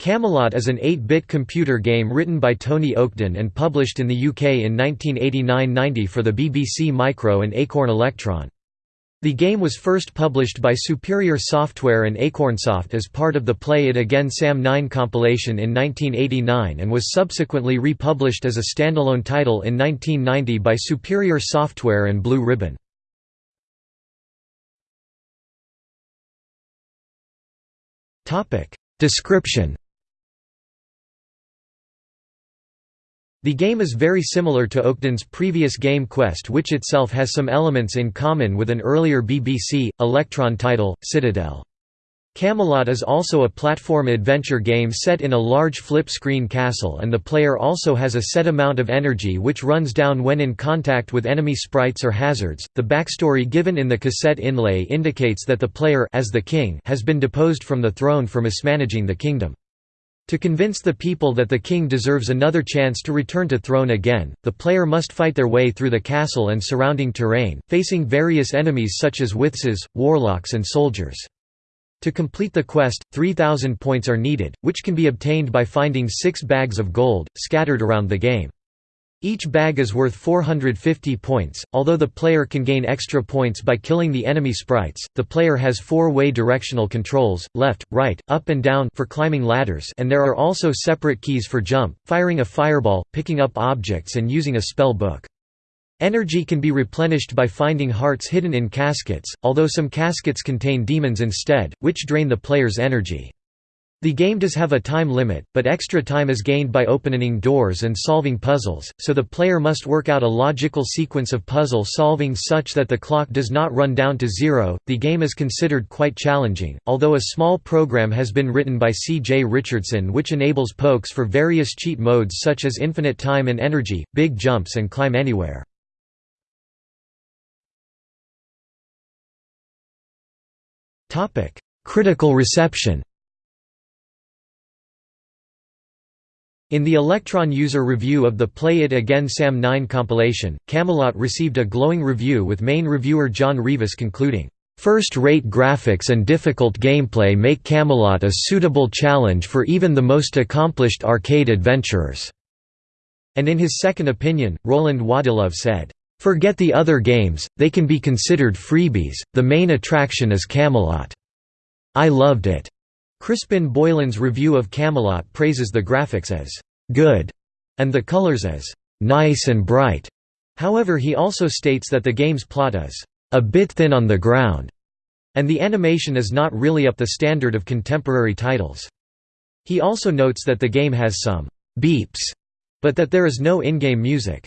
Camelot is an 8-bit computer game written by Tony Oakden and published in the UK in 1989–90 for the BBC Micro and Acorn Electron. The game was first published by Superior Software and Acornsoft as part of the Play It Again Sam 9 compilation in 1989 and was subsequently republished as a standalone title in 1990 by Superior Software and Blue Ribbon. Description The game is very similar to Oakden's previous game Quest which itself has some elements in common with an earlier BBC, Electron title, Citadel. Camelot is also a platform adventure game set in a large flip-screen castle and the player also has a set amount of energy which runs down when in contact with enemy sprites or hazards. The backstory given in the cassette inlay indicates that the player as the king has been deposed from the throne for mismanaging the kingdom. To convince the people that the king deserves another chance to return to throne again, the player must fight their way through the castle and surrounding terrain, facing various enemies such as witches, warlocks and soldiers. To complete the quest, 3,000 points are needed, which can be obtained by finding six bags of gold, scattered around the game. Each bag is worth 450 points, although the player can gain extra points by killing the enemy sprites. The player has four-way directional controls, left, right, up and down for climbing ladders and there are also separate keys for jump, firing a fireball, picking up objects and using a spell book. Energy can be replenished by finding hearts hidden in caskets, although some caskets contain demons instead, which drain the player's energy. The game does have a time limit, but extra time is gained by opening doors and solving puzzles, so the player must work out a logical sequence of puzzle solving such that the clock does not run down to zero. The game is considered quite challenging, although a small program has been written by C. J. Richardson which enables pokes for various cheat modes such as infinite time and energy, big jumps and climb anywhere. Critical reception In the Electron user review of the Play It Again Sam 9 compilation, Camelot received a glowing review with main reviewer John Rivas concluding, First-rate graphics and difficult gameplay make Camelot a suitable challenge for even the most accomplished arcade adventurers." And in his second opinion, Roland Waddilove said, "...forget the other games, they can be considered freebies, the main attraction is Camelot. I loved it." Crispin Boylan's review of Camelot praises the graphics as good and the colors as nice and bright. However he also states that the game's plot is a bit thin on the ground, and the animation is not really up the standard of contemporary titles. He also notes that the game has some beeps, but that there is no in-game music.